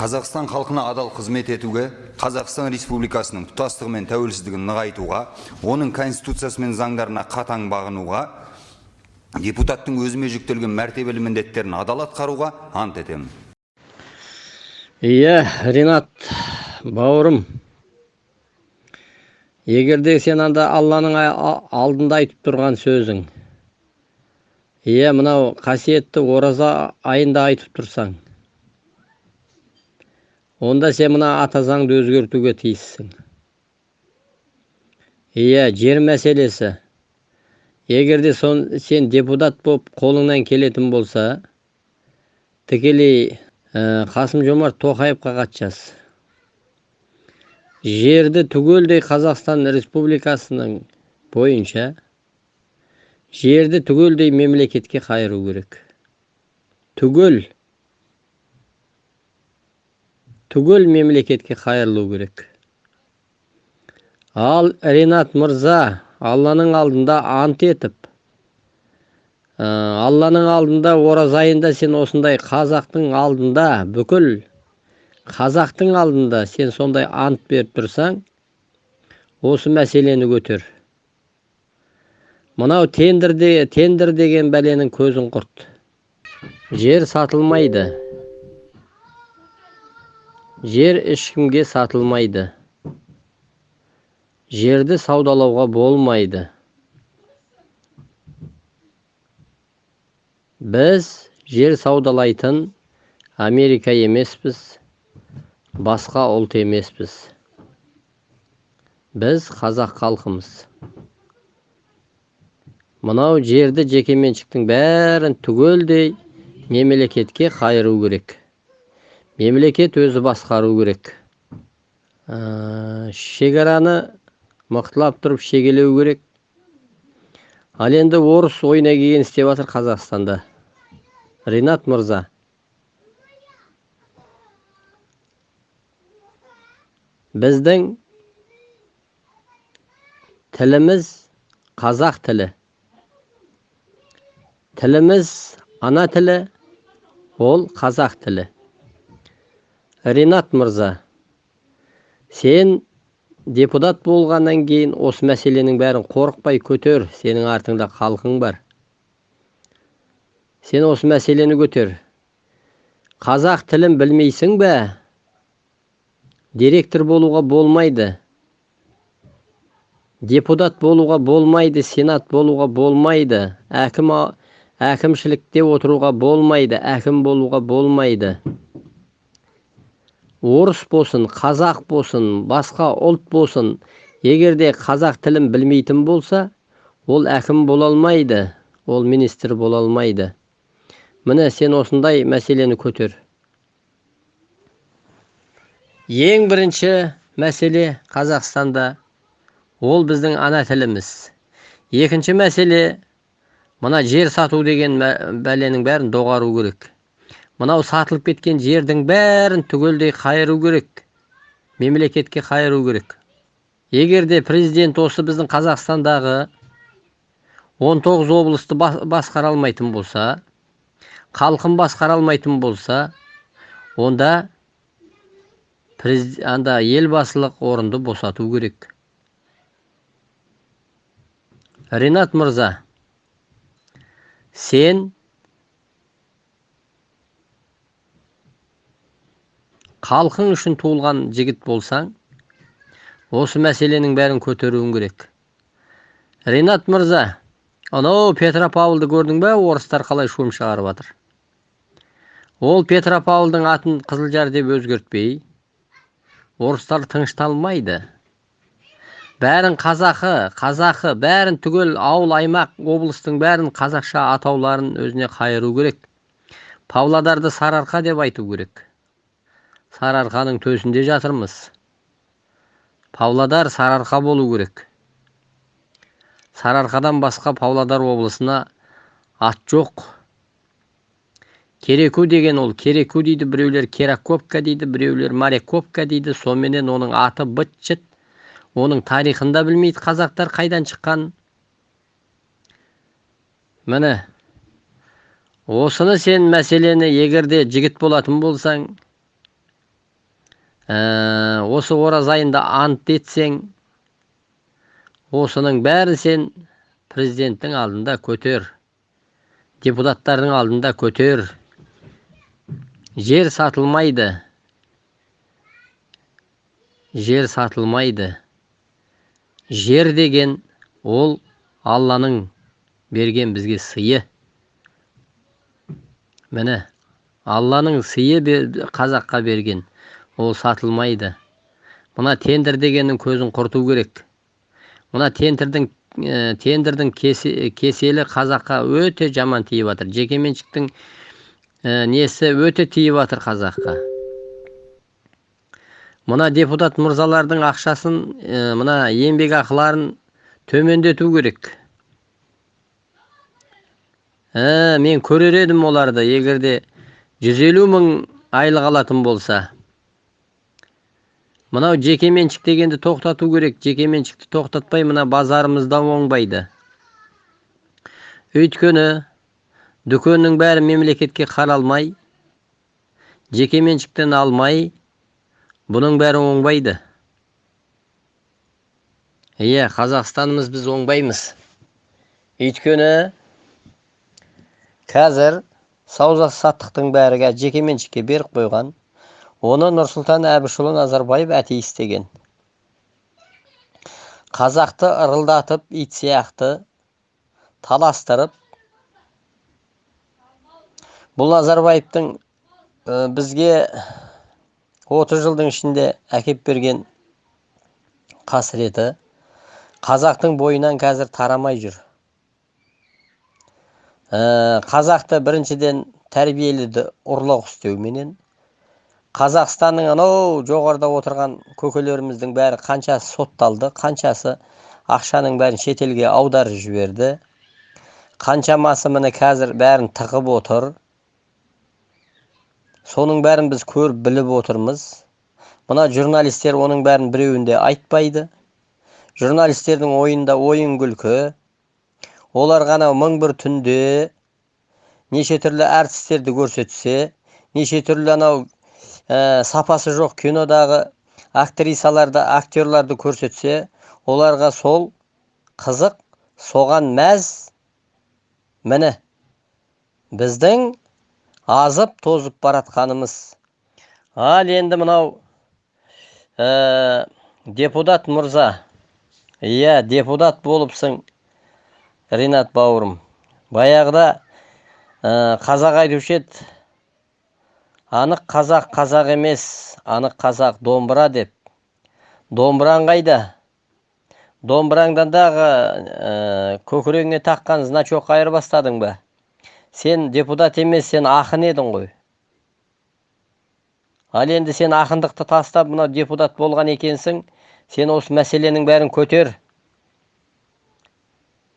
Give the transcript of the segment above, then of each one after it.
қазақстан халқына адал қызмет етуге қазақстан республикасының тұтастығы мен тәуелсіздігін нығайтуға оның конституциясы мен заңдарына қатаң бағынуға депутаттың өзіме жүктелген мәртебелі міндеттерін адал атқаруға ант етемін. Иә ринат бауырым. Егерде сен анда алланың алдында айтып тұрған сөзің иә мынау қасиетті ораза айында айтып тұрсаң онда сен мына ата заңды өзгертуге тиіссің. Иә жер мәселесі. Егерде сон, сен депутат болып қолыңнан келетін болса тікелей ә, қасым жомарт тоқаевқа жаз жерді түгелдей қазақстан республикасының бойынша жерді түгелдей мемлекетке қайыру керек. Түгел. Түгел мемлекетке қайырылу керек ал ринат мырза алланың алдында ант етіп ә, алланың алдында ораза айында сен осындай қазақтың алдында бүкіл қазақтың алдында сен сондай ант беріп тұрсаң осы мәселені көтер мынау тендерде тендер деген бәленің көзін құрт жер сатылмайды жер ешкімге сатылмайды. Жерді саудалауға болмайды. Біз жер саудалайтын америка емеспіз басқа ұлт емеспіз. Біз қазақ халқымыз. Мынау жерді жекеменшіктің бәрін түгелдей мемлекетке қайыру керек. Мемлекет өзі басқару керек. Ә, шекараны мықтылап тұрып шегелеу керек. Ал енді орыс ойына келген істеп жатыр қазақстанда. Ринат мырза. Біздің тіліміз қазақ тілі. Тіліміз ана тілі ол қазақ тілі. Ринат мырза сен депутат болғаннан кейін осы мәселенің бәрін қорықпай көтер сенің артыңда халқың бар. Сен осы мәселені көтер. Қазақ тілін білмейсің бе? Директор болуға болмайды. Депутат болуға болмайды сенат болуға болмайды. Әкім әкімшілікте отыруға болмайды әкім болуға болмайды. Орыс болсын қазақ болсын басқа ұлт болсын егерде қазақ тілін білмейтін болса ол әкім бола алмайды ол министр бола алмайды. Міне сен осындай мәселені көтер. Ең бірінші мәселе қазақстанда. Ол біздің ана тіліміз. Екінші мәселе мына жер сату деген бәленің бәрін доғару керек. Мынау сатылып кеткен жердің бәрін түгелдей қайыру керек. Мемлекетке қайыру керек. Егер де президент осы біздің қазақстандағы 19 облысты басқара алмайтын болса халқын басқара алмайтын болса онда анда елбасылық орынды босату керек. Ринат мырза сен халқың үшін туылған жігіт болсаң осы мәселенің бәрін көтеруің керек. Ринат мырза анау петропавлды көрдің бе? Орыстар қалай шум шығарып жатыр ол петропавлдың атын қызылжар деп өзгертпей орыстар тынышталмайды. Бәрін қазақы қазақы бәрін түгел ауыл аймақ облыстың бәрін қазақша атауларын өзіне қайыру керек. Павлодарды сарыарқа деп айту керек. Сарыарқаның төсінде жатырмыз. Павлодар сарыарқа болу керек. Сарыарқадан басқа павлодар облысына ат жоқ. Кереку деген ол кереку дейді біреулер кераковка дейді біреулер моряковка дейді. Соменен оның аты быт шыт. Оның тарихын да білмейді қазақтар қайдан шыққан. Міне осыны сен мәселені егерде жігіт болатын болсаң ә, осы ораз айында ант етсең осының бәрін сен президенттің алдында көтер депутаттардың алдында көтер. Жер сатылмайды. Жер сатылмайды. Жер деген ол алланың берген бізге сыйы. Міне алланың сыйы қазаққа берген. Ол сатылмайды. Мына тендер дегеннің көзін құрту керек. Мына тендердің ә, тендердің кеселі қазаққа өте жаман тиіп жатыр жекеменшіктің ә, несі өте тиіп жатыр қазаққа. Мына депутат мырзалардың ақшасын ә, мына еңбек ақыларын төмендету керек. Ә, мен көрер едім оларды. Егерде жүз елу мың айлық алатын болса мынау жекеменшік дегенді тоқтату керек. Жекеменшікті тоқтатпай мына базарымызда оңбайды. Өйткені дүкеннің бәрі мемлекетке қаралмай жекеменшіктен алмай бұның бәрі оңбайды. Иә қазақстанымыз біз оңбаймыз. Өйткені қазір сауда саттықтың бәрі жекеменшікке беріп қойған. Оны нұрсұлтан әбішұлы назарбаев әте істеген. Қазақты ырылдатып ит сияқты таластырып бұл назарбаевтың бізге 30 жылдың ішінде әкеп берген қасіреті қазақтың бойынан қазір тарамай жүр. Ә, қазақты біріншіден тәрбиеледі ұрлық істеуменен қазақстанның анау жоғарыда отырған көкелеріміздің бәрі қаншасы сотталды қаншасы ақшаның бәрін шетелге аударып жіберді. Қаншамасы міне қазір бәрін тығып отыр. Соның бәрін біз көріп біліп отырмыз. Мына журналистер оның бәрін біреуінде айтпайды. Журналистердің ойында ойын күлкі. Олар ғана мың бір түнде неше түрлі әртістерді көрсетсе неше түрлі анау ә, сапасы жоқ. Кинодағы актрисаларды актерларды көрсетсе оларға сол қызық соған мәз міне. Біздің азып тозып баратқанымыз. Ал енді мынау ә, депутат мырза. Иә депутат болыпсың ринат бауырым. Баяғыда ә, қазақ айтушы еді. Анық қазақ қазақ емес. Анық қазақ домбыра деп. Домбыраң қайда? Домбыраңдан дағы ә, көкірегіңе таққан значок айырбастадың ба? Сен депутат емес сен ақын едің ғой. Ал енді сен ақындықты тастап мынау депутат болған екенсің сен осы мәселенің бәрін көтер.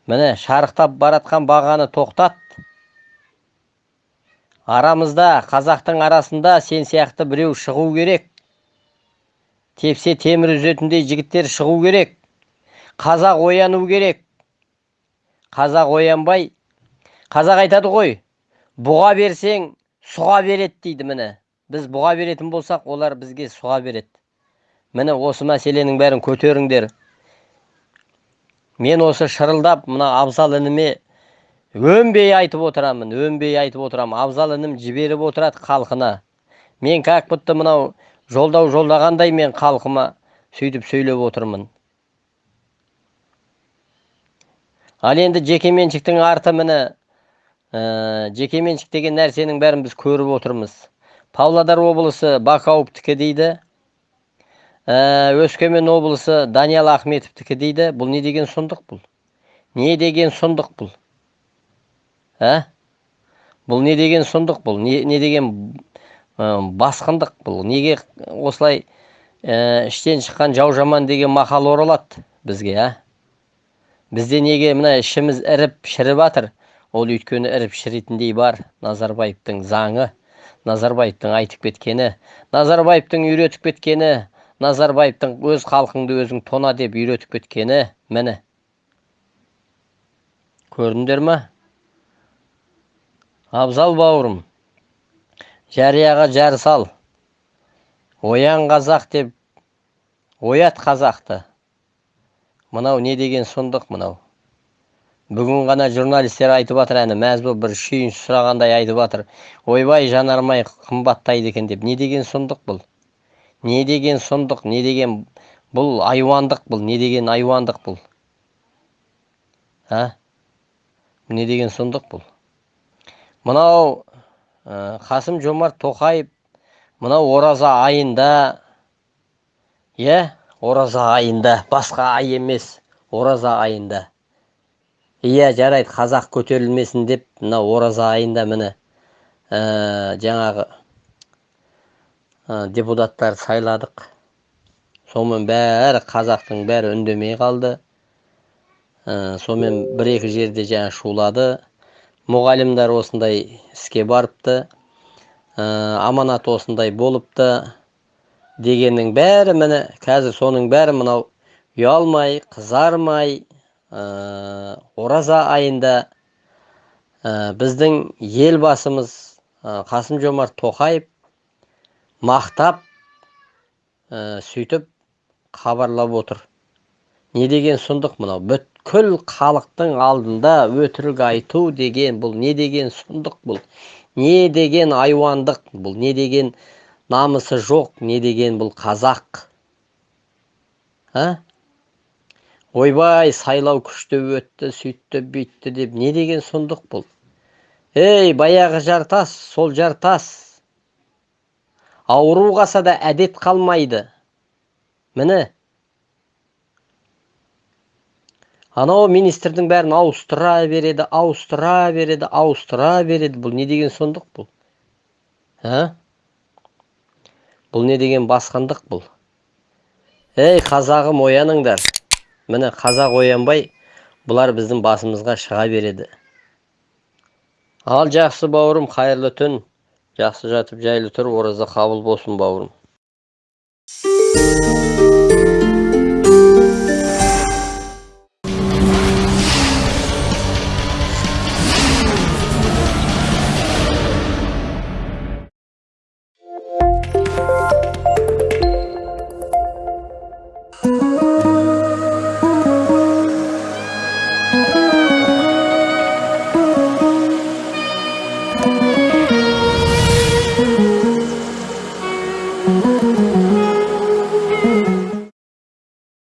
Міне шарықтап баратқан бағаны тоқтат. Арамызда қазақтың арасында сен сияқты біреу шығу керек. Тепсе темір үзетіндей жігіттер шығу керек. Қазақ ояну керек. Қазақ оянбай қазақ айтады ғой бұға берсең сұға береді дейді міне. Біз бұға беретін болсақ олар бізге сұға береді. Міне осы мәселенің бәрін көтеріңдер. Мен осы шырылдап мына абзал ініме өнбей айтып отырамын өнбей айтып отырамын. Абзал інім жіберіп отырады халқына. Мен как будто мынау жолдау жолдағандай мен халқыма сөйтіп сөйлеп отырмын. Ал енді жекеменшіктің арты міне ә, жекеменшік деген нәрсенің бәрін біз көріп отырмыз. Павлодар облысы бақауовтікі дейді. Ә, өскемен облысы даниял ахметовтікі дейді. Бұл не деген сұмдық бұл? Не деген сұмдық бұл? Ә? Бұл не деген сұмдық бұл? Не, не деген ә, басқындық бұл? Неге осылай ә, іштен шыққан жау жаман деген мақал оралады бізге ә? Бізде неге мына ішіміз іріп шіріп жатыр ол өйткені іріп шіретіндей бар назарбаевтың заңы назарбаевтың айтып кеткені назарбаевтың үйретіп кеткені назарбаевтың өз халқыңды өзің тона деп үйретіп кеткені міне. Көрдіңдер ма абзал бауырым жарияға жар сал. Оян қазақ деп оят қазақты. Мынау не деген сұмдық мынау? Бүгін ғана журналистер айтып жатыр әні мәз болып бір шүйінші сұрағандай айтып жатыр ойбай жанармай қымбаттайды екен деп. Не деген сұмдық бұл? Не деген сұмдық не деген бұл айуандық бұл? Не деген айуандық бұл? А? Не деген сұмдық бұл? Мынау ә, қасым жомарт тоқаев мынау ораза айында иә ораза айында басқа ай емес ораза айында. Иә жарайды қазақ көтерілмесін деп мына ораза айында міне ә, жаңағы ә, депутаттар сайладық. Сонымен бәрі қазақтың бәрі үндемей қалды. Ә, сонымен бір екі жерде жаңа шулады. Мұғалімдер осындай іске барыпты ә, аманат осындай болыпты дегеннің бәрі міне қазір соның бәрі мынау ұялмай қызармай ә, ораза айында ә, біздің елбасымыз ә, қасым жомарт тоқаев мақтап ә, сөйтіп хабарлап отыр. Не деген сұмдық мынау? Бүткіл халықтың алдында өтірік айту деген бұл не деген сұмдық бұл? Не деген айуандық бұл? Не деген намысы жоқ? Не деген бұл қазақ? А? Ойбай сайлау күшті өтті сөйтті бүйтті деп не деген сұмдық бұл? Ей баяғы жартас сол жартас! Ауру қалса да әдет қалмайды. Міне анау министрдің бәрін ауыстыра береді ауыстыра береді ауыстыра береді. Бұл не деген сұмдық бұл? А бұл не деген басқандық бұл? Ей қазағым ояныңдар. Міне қазақ оянбай бұлар біздің басымызға шыға береді. Ал жақсы бауырым қайырлы түн. Жақсы жатып жайлы тұр ораза қабыл болсын бауырым.